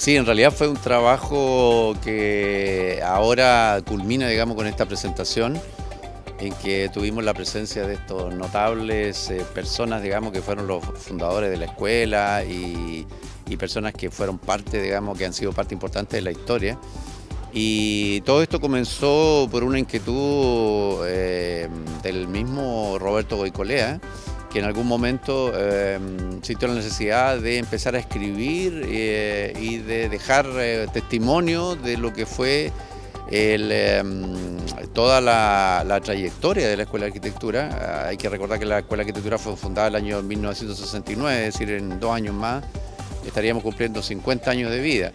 Sí, en realidad fue un trabajo que ahora culmina, digamos, con esta presentación en que tuvimos la presencia de estos notables eh, personas, digamos, que fueron los fundadores de la escuela y, personas que fueron parte, digamos, que han sido parte importante de la historia. Y todo esto comenzó por una inquietud eh, del mismo Roberto Goicolea, que en algún momento em, sintió la necesidad de empezar a escribir eh, y de dejar eh, testimonio de lo que fue em, toda la, trayectoria de la Escuela de Arquitectura. Hay que recordar que la Escuela de Arquitectura fue fundada el año 1969, es decir, en dos años más estaríamos cumpliendo 50 años de vida.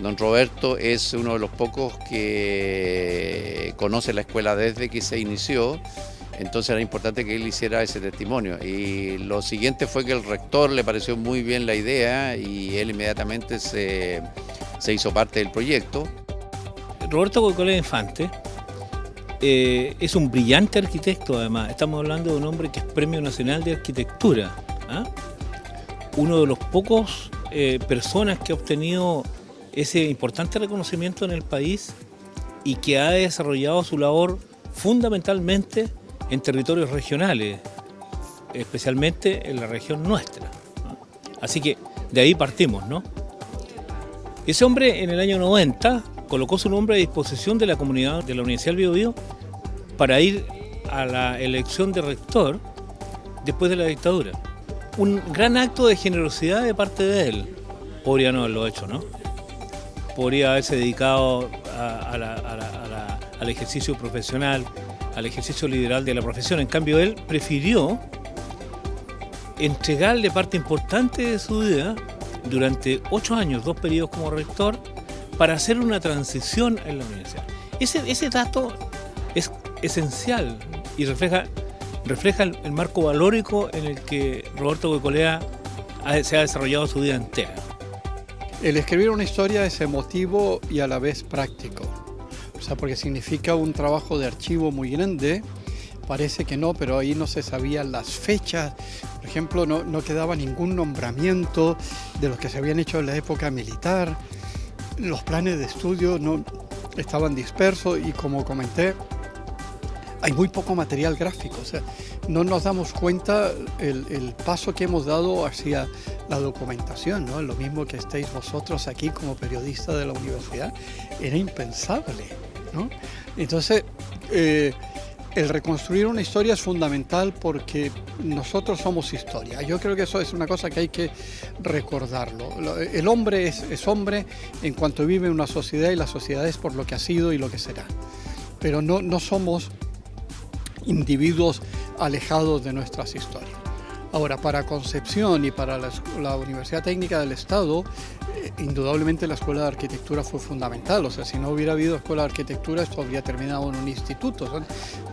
Don Roberto es uno de los pocos que conoce la escuela desde que se inició entonces era importante que él hiciera ese testimonio. Y lo siguiente fue que el rector le pareció muy bien la idea y él inmediatamente se, hizo parte del proyecto. Roberto Cocolé Infante eh, es un brillante arquitecto además. Estamos hablando de un hombre que es Premio Nacional de Arquitectura. ¿ah? Uno de los pocos eh, personas que ha obtenido ese importante reconocimiento en el país y que ha desarrollado su labor fundamentalmente en territorios regionales, especialmente en la región nuestra. Así que de ahí partimos, ¿no? Ese hombre en el año 90 colocó su nombre a disposición de la comunidad de la Universidad del Biobío para ir a la elección de rector después de la dictadura. Un gran acto de generosidad de parte de él. Podría no haberlo hecho, ¿no? Podría haberse dedicado al ejercicio profesional, al ejercicio liberal de la profesión. En cambio, él prefirió entregarle parte importante de su vida durante ocho años, dos periodos como rector, para hacer una transición en la universidad. Ese, dato es esencial y refleja, refleja el, marco valórico en el que Roberto Goicolea se ha desarrollado su vida entera. El escribir una historia es emotivo y a la vez práctico sea, porque significa un trabajo de archivo muy grande. Parece que no, pero ahí no se sabían las fechas. Por ejemplo, no, no quedaba ningún nombramiento de los que se habían hecho en la época militar. Los planes de estudio no estaban dispersos y como comenté, hay muy poco material gráfico. O sea, no nos damos cuenta el, el paso que hemos dado hacia la documentación, ¿no? Lo mismo que estéis vosotros aquí como periodistas de la universidad, era impensable. Entonces, eh, el reconstruir una historia es fundamental porque nosotros somos historia. Yo creo que eso es una cosa que hay que recordarlo. El hombre es, hombre en cuanto vive en una sociedad y la sociedad es por lo que ha sido y lo que será. Pero no, no somos individuos alejados de nuestras historias. Ahora, para Concepción y para la, Universidad Técnica del Estado, eh, indudablemente la Escuela de Arquitectura fue fundamental. O sea, si no hubiera habido Escuela de Arquitectura, esto habría terminado en un instituto. Son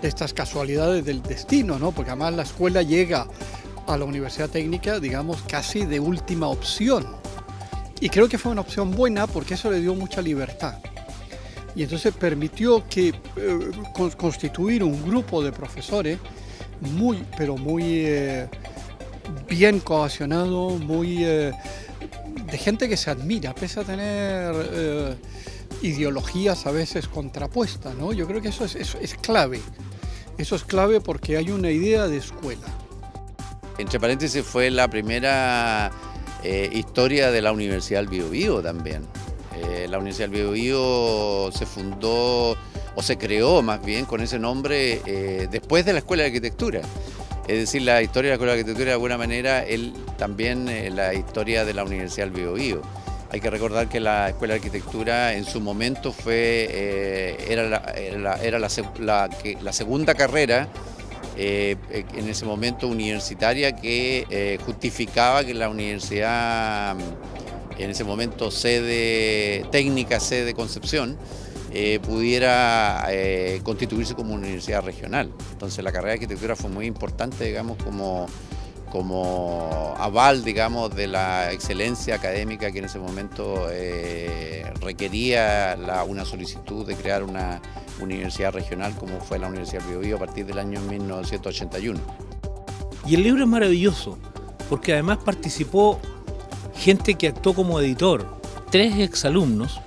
estas casualidades del destino, ¿no? Porque además la escuela llega a la Universidad Técnica, digamos, casi de última opción. Y creo que fue una opción buena porque eso le dio mucha libertad. Y entonces permitió que eh, constituir un grupo de profesores muy, pero muy... Eh, bien cohesionado, muy eh, de gente que se admira, pese a tener eh, ideologías a veces contrapuestas, ¿no? Yo creo que eso es, es, clave. Eso es clave porque hay una idea de escuela. Entre paréntesis fue la primera eh, historia de la Universidad del Biobío también. la Universidad del Biobío se fundó o se creó más bien con ese nombre después de la Escuela de Arquitectura. Es decir, la historia de la Escuela de Arquitectura de alguna manera él, también eh, la historia de la Universidad del Biobío. Hay que recordar que la Escuela de Arquitectura en su momento fue, eh, era, la, era, la, segunda carrera eh, en ese momento universitaria que justificaba que la universidad, en ese momento sede técnica, sede Concepción, eh, pudiera eh, constituirse como una universidad regional. Entonces la carrera de arquitectura fue muy importante, digamos, como, como aval, digamos, de la excelencia académica que en ese momento eh, requería una solicitud de crear una universidad regional como fue la Universidad de Biobío a partir del año 1981. Y el libro es maravilloso, porque además participó gente que actuó como editor, tres exalumnos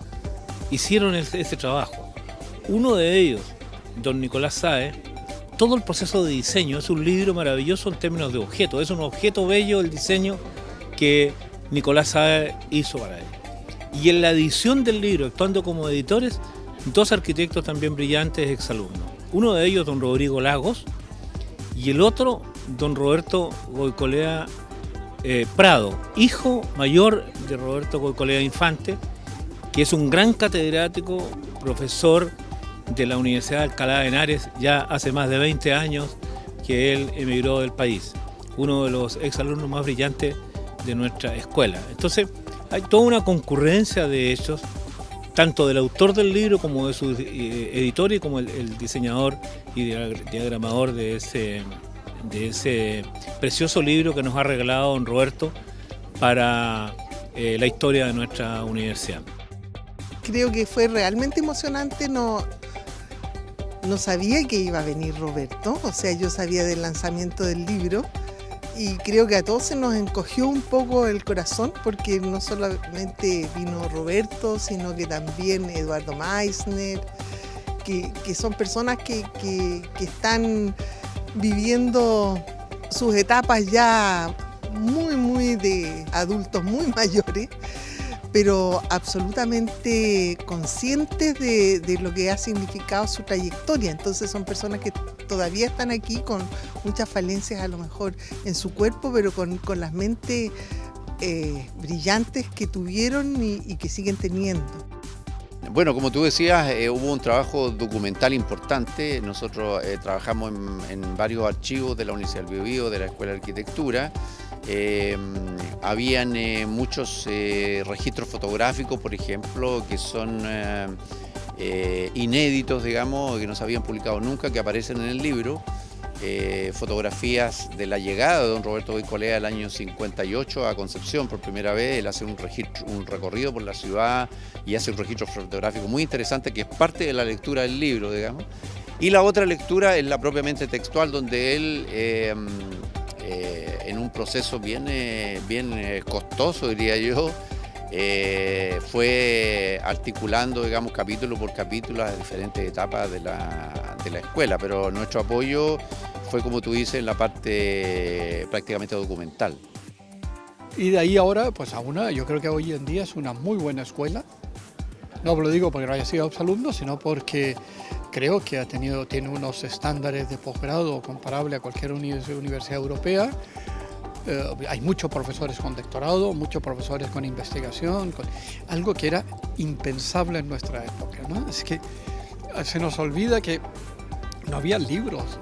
hicieron ese, trabajo. Uno de ellos, don Nicolás Sae, todo el proceso de diseño es un libro maravilloso en términos de objeto. Es un objeto bello el diseño que Nicolás Sae hizo para él. Y en la edición del libro, actuando como editores, dos arquitectos también brillantes exalumnos. Uno de ellos, don Rodrigo Lagos, y el otro, don Roberto Goicolea eh, Prado, hijo mayor de Roberto Goicolea Infante, que es un gran catedrático, profesor de la Universidad de Alcalá de Henares, ya hace más de 20 años que él emigró del país, uno de los exalumnos más brillantes de nuestra escuela. Entonces, hay toda una concurrencia de hechos, tanto del autor del libro como de su eh, editor y como el diseñador y diagramador de ese, de ese precioso libro que nos ha regalado don Roberto para eh, la historia de nuestra universidad. Creo que fue realmente emocionante, no, no sabía que iba a venir Roberto, o sea, yo sabía del lanzamiento del libro y creo que a todos se nos encogió un poco el corazón porque no solamente vino Roberto, sino que también Eduardo Meissner, que, son personas que, que están viviendo sus etapas ya muy, muy de adultos muy mayores, pero absolutamente conscientes de, lo que ha significado su trayectoria. Entonces son personas que todavía están aquí con muchas falencias a lo mejor en su cuerpo, pero con, las mentes eh, brillantes que tuvieron y que siguen teniendo. Bueno, como tú decías, eh, hubo un trabajo documental importante. Nosotros eh, trabajamos en, varios archivos de la Universidad del Biobío, de la Escuela de Arquitectura. Eh, habían muchos registros fotográficos, por ejemplo, que son inéditos, digamos, que no se habían publicado nunca, que aparecen en el libro. Eh, fotografías de la llegada de don Roberto Boicolea el año 58 a Concepción por primera vez. Él hace un, registro, un recorrido por la ciudad y hace un registro fotográfico muy interesante que es parte de la lectura del libro, digamos. Y la otra lectura es la propiamente textual, donde él, eh, eh, en un proceso bien, bien costoso, diría yo, fue articulando, digamos, capítulo por capítulo las diferentes etapas de la, de la escuela, pero nuestro apoyo fue, como tú dices, en la parte prácticamente documental. Y de ahí ahora, pues a una, yo creo que hoy en día es una muy buena escuela. No lo digo porque no haya sido alumno, sino porque creo que ha tenido, tiene unos estándares de posgrado comparable a cualquier universidad europea. Eh, hay muchos profesores con doctorado, muchos profesores con investigación, con, algo que era impensable en nuestra época. ¿no? Es que se nos olvida que no había libros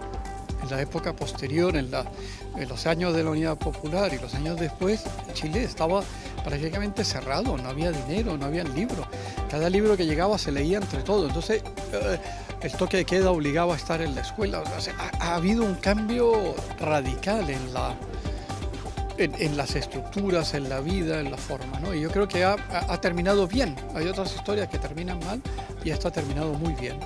en la época posterior, en, los años de la Unidad Popular y los años después, Chile estaba prácticamente cerrado, no había dinero, no había libros. Cada libro que llegaba se leía entre todos. Entonces, eh, el toque de queda obligaba a estar en la escuela. ha, habido un cambio radical en, la, en, las estructuras, en la vida, en la forma. Y yo creo que ha terminado bien. Hay otras historias que terminan mal y esto ha terminado muy bien.